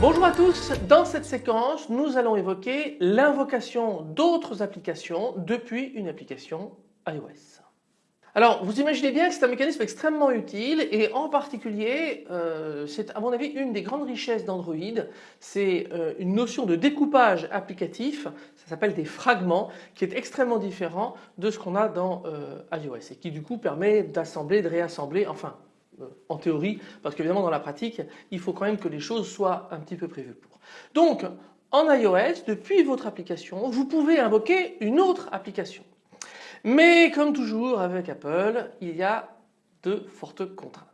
Bonjour à tous, dans cette séquence nous allons évoquer l'invocation d'autres applications depuis une application iOS. Alors vous imaginez bien que c'est un mécanisme extrêmement utile et en particulier euh, c'est à mon avis une des grandes richesses d'Android, c'est euh, une notion de découpage applicatif, ça s'appelle des fragments qui est extrêmement différent de ce qu'on a dans euh, iOS et qui du coup permet d'assembler, de réassembler, enfin en théorie, parce qu'évidemment dans la pratique, il faut quand même que les choses soient un petit peu prévues pour. Donc en iOS, depuis votre application, vous pouvez invoquer une autre application. Mais comme toujours avec Apple, il y a de fortes contraintes.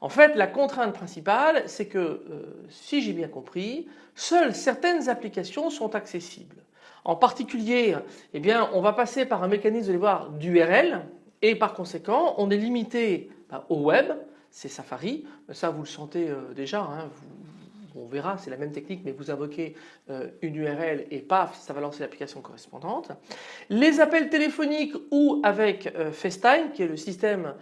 En fait, la contrainte principale, c'est que, euh, si j'ai bien compris, seules certaines applications sont accessibles. En particulier, eh on va passer par un mécanisme de d'URL et par conséquent, on est limité bah, au web, c'est Safari. Ça, vous le sentez euh, déjà. Hein, on verra, c'est la même technique, mais vous invoquez euh, une URL et paf, ça va lancer l'application correspondante. Les appels téléphoniques ou avec euh, FaceTime, qui est le système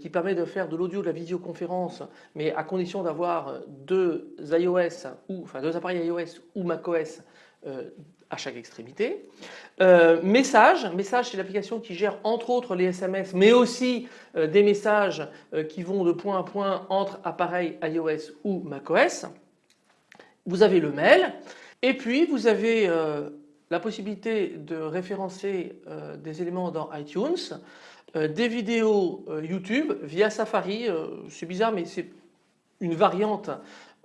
qui permet de faire de l'audio, de la visioconférence, mais à condition d'avoir deux iOS ou enfin deux appareils iOS ou macOS à chaque extrémité. Euh, message, message c'est l'application qui gère entre autres les SMS mais aussi euh, des messages euh, qui vont de point à point entre appareils iOS ou macOS. Vous avez le mail et puis vous avez la possibilité de référencer des éléments dans iTunes, des vidéos YouTube via Safari, c'est bizarre mais c'est une variante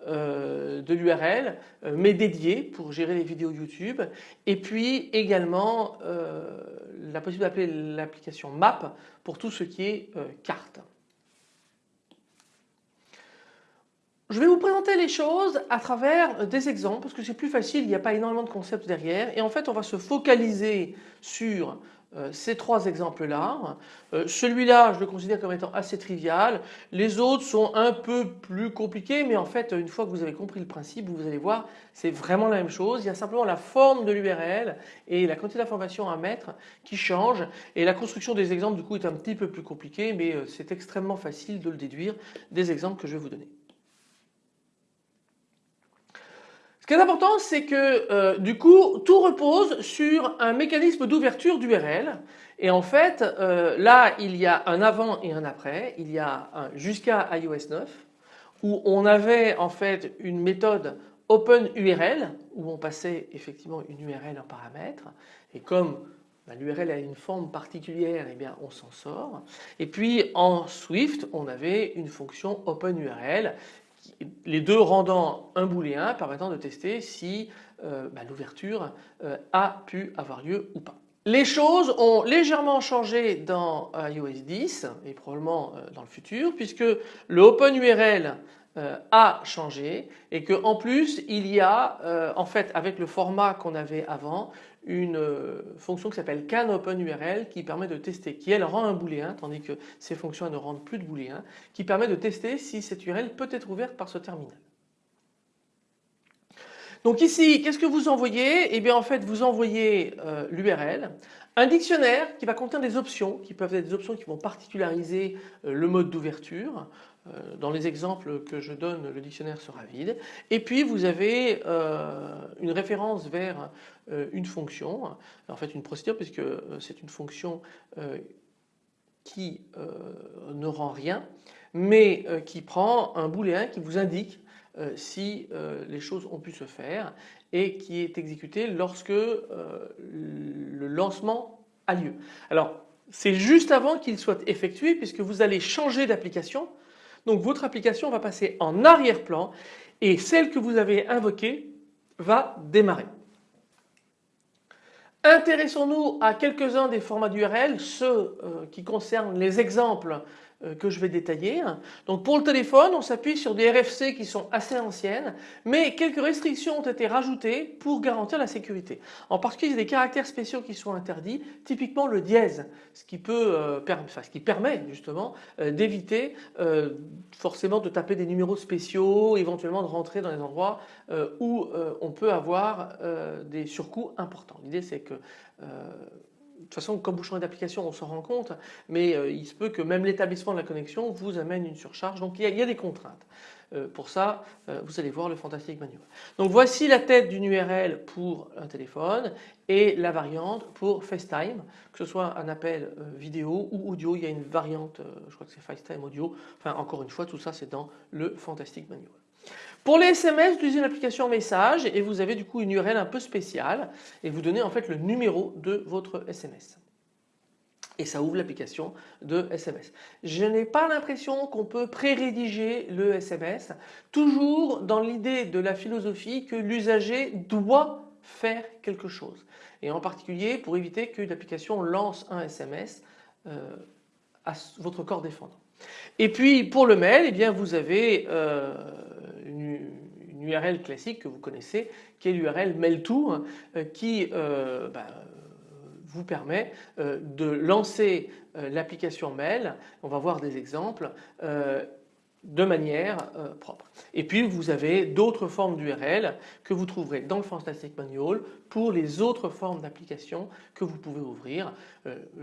euh, de l'URL euh, mais dédié pour gérer les vidéos YouTube et puis également euh, la possibilité d'appeler l'application Map pour tout ce qui est carte. Je vais vous présenter les choses à travers des exemples parce que c'est plus facile, il n'y a pas énormément de concepts derrière et en fait on va se focaliser sur euh, ces trois exemples-là. Euh, celui-là, je le considère comme étant assez trivial. Les autres sont un peu plus compliqués, mais en fait, une fois que vous avez compris le principe, vous allez voir, c'est vraiment la même chose. Il y a simplement la forme de l'URL et la quantité d'informations à mettre qui change. Et la construction des exemples, du coup, est un petit peu plus compliquée, mais euh, c'est extrêmement facile de le déduire des exemples que je vais vous donner. Ce qui est important, c'est que euh, du coup, tout repose sur un mécanisme d'ouverture d'URL. Et en fait, euh, là, il y a un avant et un après. Il y a jusqu'à iOS 9 où on avait en fait une méthode OpenURL où on passait effectivement une URL en paramètre. Et comme bah, l'URL a une forme particulière, eh bien on s'en sort. Et puis en Swift, on avait une fonction OpenURL les deux rendant un booléen permettant de tester si euh, bah, l'ouverture euh, a pu avoir lieu ou pas. Les choses ont légèrement changé dans iOS 10 et probablement euh, dans le futur puisque le OpenURL a changé et que en plus il y a en fait avec le format qu'on avait avant une euh, fonction qui s'appelle canOpenURL qui permet de tester, qui elle rend un booléen tandis que ces fonctions ne rendent plus de booléen, qui permet de tester si cette URL peut être ouverte par ce terminal. Donc ici, qu'est-ce que vous envoyez? Eh bien en fait vous envoyez euh, l'URL, un dictionnaire qui va contenir des options qui peuvent être des options qui vont particulariser euh, le mode d'ouverture. Euh, dans les exemples que je donne, le dictionnaire sera vide. Et puis vous avez une référence vers une fonction, en fait une procédure puisque c'est une fonction qui ne rend rien, mais qui prend un booléen qui vous indique euh, si euh, les choses ont pu se faire et qui est exécuté lorsque euh, le lancement a lieu. Alors c'est juste avant qu'il soit effectué puisque vous allez changer d'application. Donc votre application va passer en arrière-plan et celle que vous avez invoquée va démarrer. Intéressons-nous à quelques-uns des formats d'URL, ceux qui concernent les exemples que je vais détailler. Donc pour le téléphone, on s'appuie sur des RFC qui sont assez anciennes, mais quelques restrictions ont été rajoutées pour garantir la sécurité. En particulier, il y a des caractères spéciaux qui sont interdits, typiquement le dièse, ce qui, peut, euh, permet justement euh, d'éviter forcément de taper des numéros spéciaux, éventuellement de rentrer dans les endroits où on peut avoir des surcoûts importants. L'idée c'est que de toute façon, comme vous changez d'application, on s'en rend compte, mais euh, il se peut que même l'établissement de la connexion vous amène une surcharge. Donc il y a, des contraintes. Euh, pour ça, euh, vous allez voir le Fantastic Manual. Donc voici la tête d'une URL pour un téléphone et la variante pour FaceTime, que ce soit un appel vidéo ou audio. Il y a une variante, je crois que c'est FaceTime audio. Enfin, encore une fois, tout ça c'est dans le Fantastic Manual. Pour les SMS, vous utilisez une application message et vous avez du coup une URL un peu spéciale et vous donnez en fait le numéro de votre SMS. Et ça ouvre l'application de SMS. Je n'ai pas l'impression qu'on peut pré-rédiger le SMS, toujours dans l'idée de la philosophie que l'usager doit faire quelque chose. Et en particulier pour éviter que l'application lance un SMS euh, à votre corps défendant. Et puis pour le mail, eh bien vous avez euh, Classique que vous connaissez, qui est l'URL mail-to, hein, euh, qui euh, bah, vous permet de lancer l'application mail. On va voir des exemples de manière propre. Et puis vous avez d'autres formes d'URL que vous trouverez dans le Fantastic Manual pour les autres formes d'applications que vous pouvez ouvrir.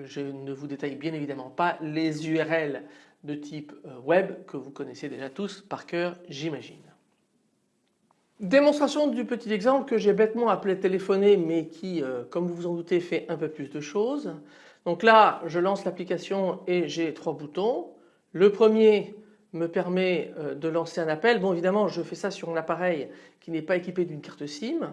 je ne vous détaille bien évidemment pas les URL de type euh, web que vous connaissez déjà tous par cœur j'imagine. Démonstration du petit exemple que j'ai bêtement appelé téléphoner mais qui euh, comme vous vous en doutez fait un peu plus de choses. Donc là je lance l'application et j'ai trois boutons. Le premier me permet euh, de lancer un appel. Bon évidemment je fais ça sur un appareil qui n'est pas équipé d'une carte SIM.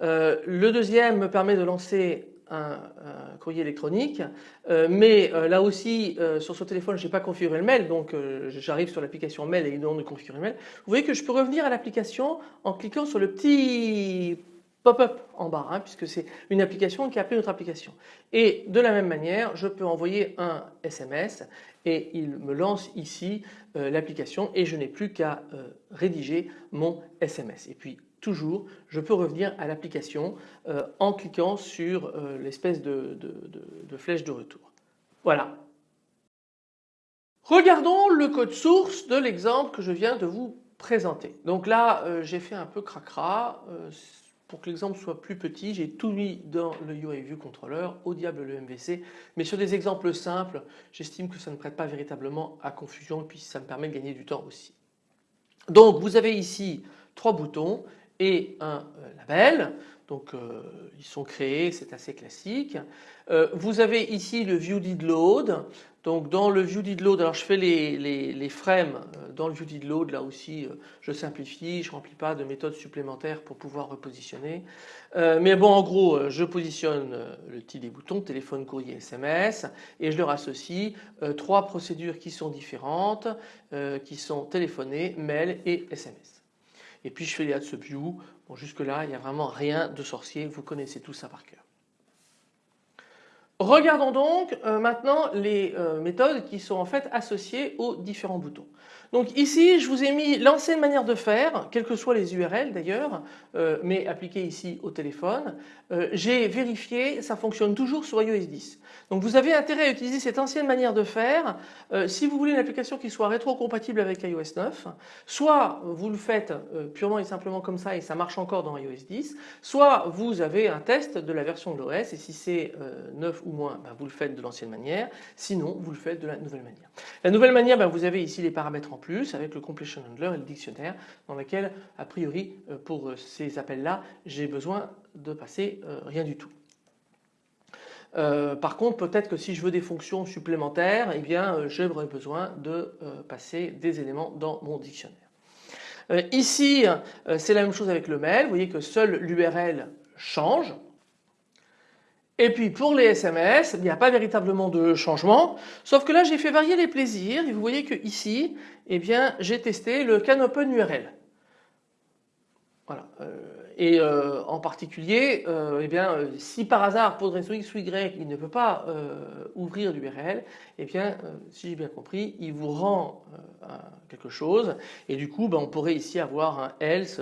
le deuxième me permet de lancer un, courrier électronique euh, mais euh, là aussi euh, sur ce téléphone je n'ai pas configuré le mail donc j'arrive sur l'application mail et il demande de configurer le mail. Vous voyez que je peux revenir à l'application en cliquant sur le petit pop-up en bas hein, puisque c'est une application qui a appelé notre application. Et de la même manière je peux envoyer un SMS et il me lance ici l'application et je n'ai plus qu'à rédiger mon SMS. Et puis toujours je peux revenir à l'application euh, en cliquant sur euh, l'espèce de, flèche de retour. Voilà. Regardons le code source de l'exemple que je viens de vous présenter. Donc là euh, j'ai fait un peu cracra pour que l'exemple soit plus petit j'ai tout mis dans le UI View Controller au diable le MVC mais sur des exemples simples j'estime que ça ne prête pas véritablement à confusion et puis ça me permet de gagner du temps aussi. Donc vous avez ici trois boutons et un euh, label. Donc euh, ils sont créés, c'est assez classique. Euh, vous avez ici le view did load. Donc dans le view did load, alors je fais les, les, frames dans le view did load, là aussi je simplifie, je remplis pas de méthodes supplémentaires pour pouvoir repositionner. mais bon en gros je positionne le titre des boutons, téléphone, courrier, SMS et je leur associe trois procédures qui sont différentes, qui sont téléphoner, mail et SMS et puis je fais les ads view. Bon jusque là il n'y a vraiment rien de sorcier, vous connaissez tout ça par cœur. Regardons donc euh, maintenant les euh, méthodes qui sont en fait associées aux différents boutons. Donc ici je vous ai mis l'ancienne manière de faire, quelles que soient les URL d'ailleurs, euh, mais appliquées ici au téléphone. J'ai vérifié, ça fonctionne toujours sur iOS 10. Donc vous avez intérêt à utiliser cette ancienne manière de faire si vous voulez une application qui soit rétro-compatible avec iOS 9, soit vous le faites purement et simplement comme ça et ça marche encore dans iOS 10, soit vous avez un test de la version de l'OS et si c'est 9 ou moins ben, vous le faites de l'ancienne manière, sinon vous le faites de la nouvelle manière. La nouvelle manière, ben, vous avez ici les paramètres en plus avec le completion handler et le dictionnaire dans lequel a priori euh, pour euh, ces appels là j'ai besoin de passer euh, rien du tout. par contre peut-être que si je veux des fonctions supplémentaires eh bien j'aurais besoin de passer des éléments dans mon dictionnaire. ici c'est la même chose avec le mail, vous voyez que seule l'URL change et puis pour les SMS, il n'y a pas véritablement de changement, sauf que là j'ai fait varier les plaisirs et vous voyez que ici, eh bien j'ai testé le CanOpenURL. Voilà. Euh, et euh, en particulier, eh bien, si par hasard pour une X ou Y il ne peut pas ouvrir l'URL, eh bien, si j'ai bien compris, il vous rend quelque chose et du coup ben, on pourrait ici avoir un else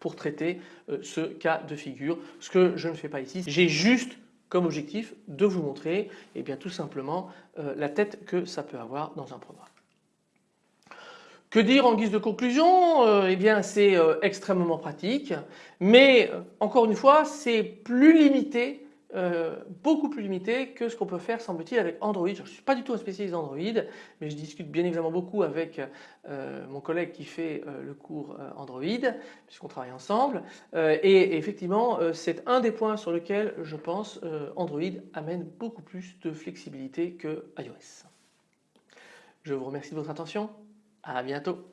pour traiter ce cas de figure, ce que je ne fais pas ici. J'ai juste comme objectif de vous montrer eh bien, tout simplement la tête que ça peut avoir dans un programme. Que dire en guise de conclusion? Euh, Eh bien c'est euh, extrêmement pratique mais euh, encore une fois c'est plus limité beaucoup plus limité que ce qu'on peut faire semble-t-il avec Android. Je ne suis pas du tout un spécialiste d'Android mais je discute bien évidemment beaucoup avec mon collègue qui fait le cours Android puisqu'on travaille ensemble et effectivement c'est un des points sur lesquels je pense Android amène beaucoup plus de flexibilité que iOS. Je vous remercie de votre attention. À bientôt.